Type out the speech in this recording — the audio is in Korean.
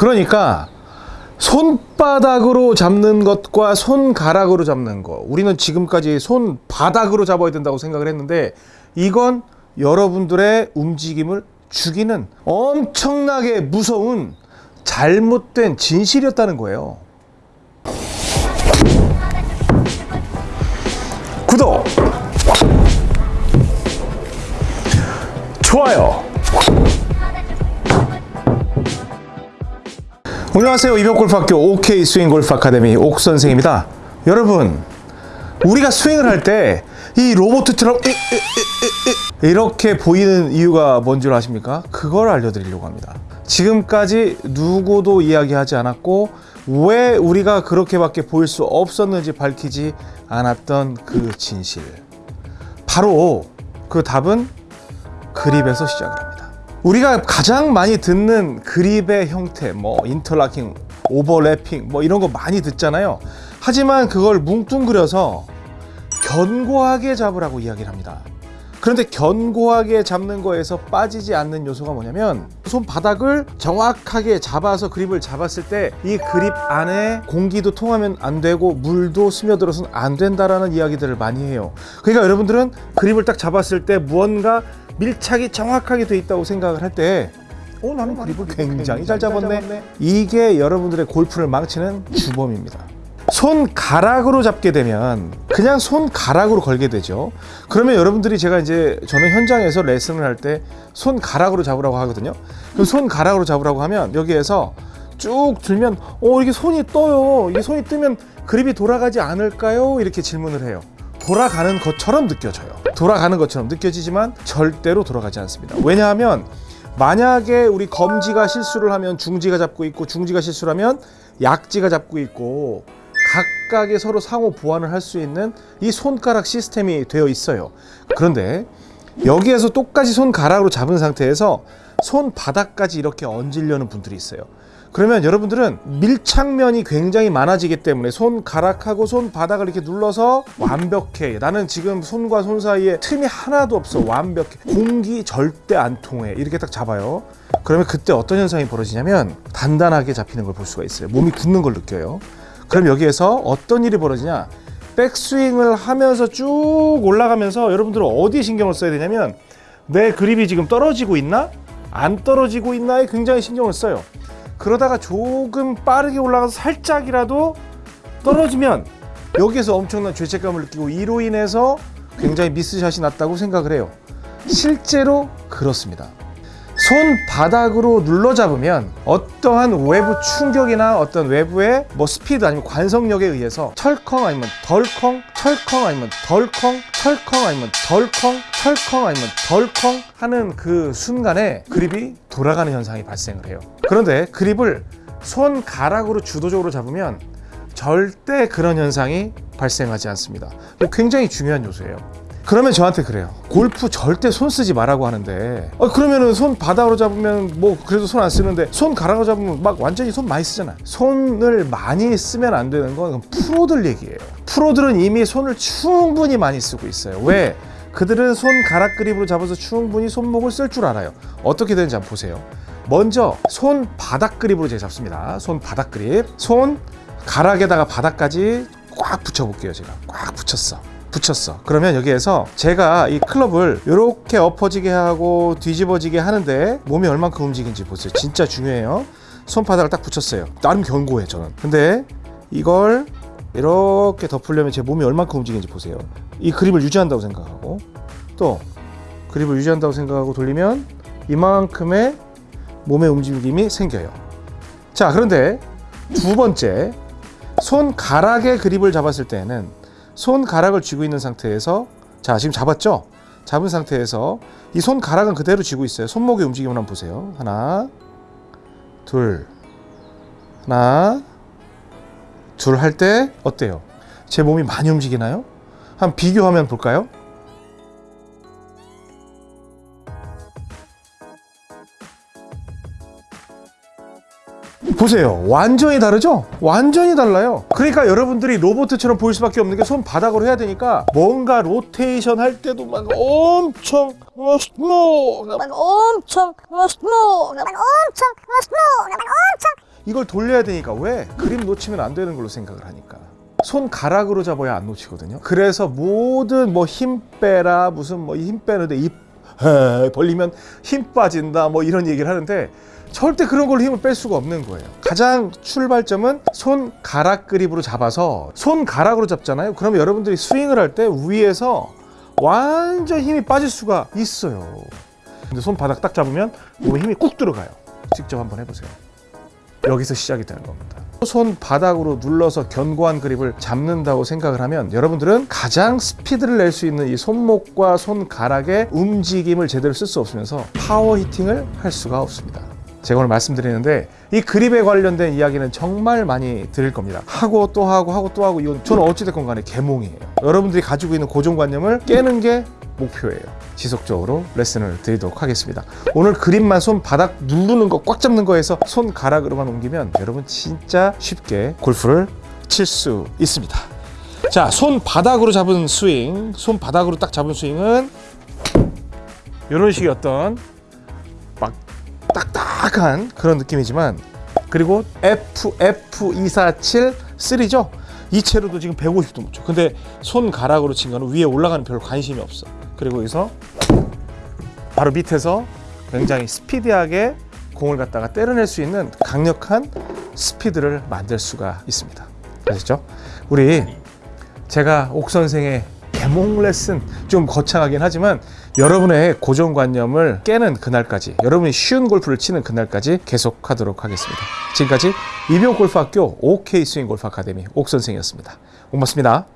그러니까 손바닥으로 잡는 것과 손가락으로 잡는 거 우리는 지금까지 손바닥으로 잡아야 된다고 생각을 했는데 이건 여러분들의 움직임을 죽이는 엄청나게 무서운 잘못된 진실이었다는 거예요. 구독, 좋아요. 안녕하세요. 이병골프학교 OK 스윙 골프 아카데미 옥 선생입니다. 여러분, 우리가 스윙을 할 때이 이- 이렇게 보이는 이유가 뭔 줄 아십니까? 그걸 알려드리려고 합니다. 지금까지 누구도 이야기하지 않았고 왜 우리가 그렇게밖에 보일 수 없었는지 밝히지 않았던 그 진실. 바로 그 답은 그립에서 시작을 합니다. 우리가 가장 많이 듣는 그립의 형태, 뭐 인터라킹, 오버래핑, 뭐 이런 거 많이 듣잖아요. 하지만 그걸 뭉뚱그려서 견고하게 잡으라고 이야기를 합니다. 그런데 견고하게 잡는 거에서 빠지지 않는 요소가 뭐냐면 손바닥을 정확하게 잡아서 그립을 잡았을 때 이 그립 안에 공기도 통하면 안 되고 물도 스며들어서는 안 된다라는 이야기들을 많이 해요. 그러니까 여러분들은 그립을 딱 잡았을 때 무언가 밀착이 정확하게 돼 있다고 생각을 할때 어, 나는 그립을 굉장히 잘 잡았네. 이게 여러분들의 골프를 망치는 주범입니다. 손가락으로 잡게 되면 그냥 손가락으로 걸게 되죠. 그러면 여러분들이 제가 이제 저는 현장에서 레슨을 할 때 손가락으로 잡으라고 하거든요. 그럼 손가락으로 잡으라고 하면 여기에서 쭉 들면 어 이게 손이 떠요. 이게 손이 뜨면 그립이 돌아가지 않을까요? 이렇게 질문을 해요. 돌아가는 것처럼 느껴져요. 돌아가는 것처럼 느껴지지만 절대로 돌아가지 않습니다. 왜냐하면 만약에 우리 검지가 실수를 하면 중지가 잡고 있고 중지가 실수를 하면 약지가 잡고 있고 각각의 서로 상호 보완을 할 수 있는 이 손가락 시스템이 되어 있어요. 그런데 여기에서 똑같이 손가락으로 잡은 상태에서 손바닥까지 이렇게 얹으려는 분들이 있어요. 그러면 여러분들은 밀착면이 굉장히 많아지기 때문에 손가락하고 손바닥을 이렇게 눌러서 완벽해. 나는 지금 손과 손 사이에 틈이 하나도 없어. 완벽해. 공기 절대 안 통해. 이렇게 딱 잡아요. 그러면 그때 어떤 현상이 벌어지냐면 단단하게 잡히는 걸 볼 수가 있어요. 몸이 굳는 걸 느껴요. 그럼 여기에서 어떤 일이 벌어지냐? 백스윙을 하면서 쭉 올라가면서 여러분들은 어디에 신경을 써야 되냐면 내 그립이 지금 떨어지고 있나? 안 떨어지고 있나에 굉장히 신경을 써요. 그러다가 조금 빠르게 올라가서 살짝이라도 떨어지면 여기에서 엄청난 죄책감을 느끼고 이로 인해서 굉장히 미스샷이 났다고 생각을 해요. 실제로 그렇습니다. 손바닥으로 눌러 잡으면 어떠한 외부 충격이나 어떤 외부의 뭐 스피드 아니면 관성력에 의해서 철컹 아니면 덜컹 철컹 아니면 덜컹 철컹 아니면 덜컹 철컹 아니면 덜컹 하는 그 순간에 그립이 돌아가는 현상이 발생을 해요. 그런데 그립을 손가락으로 주도적으로 잡으면 절대 그런 현상이 발생하지 않습니다. 굉장히 중요한 요소예요. 그러면 저한테 그래요. 골프 절대 손 쓰지 말라고 하는데, 어, 그러면은 손 바닥으로 잡으면 뭐 그래도 손 안 쓰는데 손 가락으로 잡으면 막 완전히 손 많이 쓰잖아. 손을 많이 쓰면 안 되는 건 프로들 얘기예요. 프로들은 이미 손을 충분히 많이 쓰고 있어요. 왜? 그들은 손 가락 그립으로 잡아서 충분히 손목을 쓸 줄 알아요. 어떻게 되는지 한번 보세요. 먼저 손 바닥 그립으로 제가 잡습니다. 손 바닥 그립. 손 가락에다가 바닥까지 꽉 붙여볼게요. 제가 꽉 붙였어. 붙였어. 그러면 여기에서 제가 이 클럽을 이렇게 엎어지게 하고 뒤집어지게 하는데 몸이 얼만큼 움직이는지 보세요. 진짜 중요해요. 손바닥을 딱 붙였어요. 나름 견고해 저는. 근데 이걸 이렇게 덮으려면 제 몸이 얼만큼 움직이는지 보세요. 이 그립을 유지한다고 생각하고 또 그립을 유지한다고 생각하고 돌리면 이만큼의 몸의 움직임이 생겨요. 자, 그런데 두 번째 손가락에 그립을 잡았을 때는 손가락을 쥐고 있는 상태에서 자 지금 잡았죠? 잡은 상태에서 이 손가락은 그대로 쥐고 있어요. 손목의 움직임을 한번 보세요. 하나, 둘, 하나, 둘 할 때 어때요? 제 몸이 많이 움직이나요? 한번 비교하면 볼까요? 보세요. 완전히 다르죠? 완전히 달라요. 그러니까 여러분들이 로봇처럼 보일 수밖에 없는 게 손바닥으로 해야 되니까 뭔가 로테이션 할 때도 막 엄청 엄청 엄청 엄청 이걸 돌려야 되니까 왜? 그림 놓치면 안 되는 걸로 생각을 하니까. 손가락으로 잡아야 안 놓치거든요. 그래서 모든 뭐 힘 빼라 무슨 뭐 힘 빼는데 입 에, 벌리면 힘 빠진다 뭐 이런 얘기를 하는데 절대 그런 걸로 힘을 뺄 수가 없는 거예요. 가장 출발점은 손가락 그립으로 잡아서 손가락으로 잡잖아요. 그러면 여러분들이 스윙을 할 때 위에서 완전 힘이 빠질 수가 있어요. 근데 손바닥 딱 잡으면 몸에 힘이 꾹 들어가요. 직접 한번 해보세요. 여기서 시작이 되는 겁니다. 손 바닥으로 눌러서 견고한 그립을 잡는다고 생각을 하면 여러분들은 가장 스피드를 낼 수 있는 이 손목과 손가락의 움직임을 제대로 쓸 수 없으면서 파워 히팅을 할 수가 없습니다. 제가 오늘 말씀드리는데 이 그립에 관련된 이야기는 정말 많이 드릴 겁니다. 하고 또 하고 하고 또 하고 이건 저는 어찌됐건 간에 개몽이에요. 여러분들이 가지고 있는 고정관념을 깨는 게 목표예요. 지속적으로 레슨을 드리도록 하겠습니다. 오늘 그립만 손 바닥 누르는 거 꽉 잡는 거에서 손가락으로만 옮기면 여러분 진짜 쉽게 골프를 칠 수 있습니다. 자, 손 바닥으로 잡은 스윙, 손 바닥으로 딱 잡은 스윙은 이런 식의 어떤 막 딱딱한 그런 느낌이지만 그리고 F F 247 3죠. 이 채로도 지금 150도 못 쳐. 근데 손가락으로 친 거는 위에 올라가는 별로 관심이 없어. 그리고 여기서 바로 밑에서 굉장히 스피디하게 공을 갖다가 때려낼 수 있는 강력한 스피드를 만들 수가 있습니다. 아시죠? 우리 제가 옥 선생의 개몽 레슨 좀 거창하긴 하지만 여러분의 고정관념을 깨는 그날까지 여러분이 쉬운 골프를 치는 그날까지 계속 하도록 하겠습니다. 지금까지 이병 골프학교 OK 스윙 골프 아카데미 옥 선생이었습니다. 고맙습니다.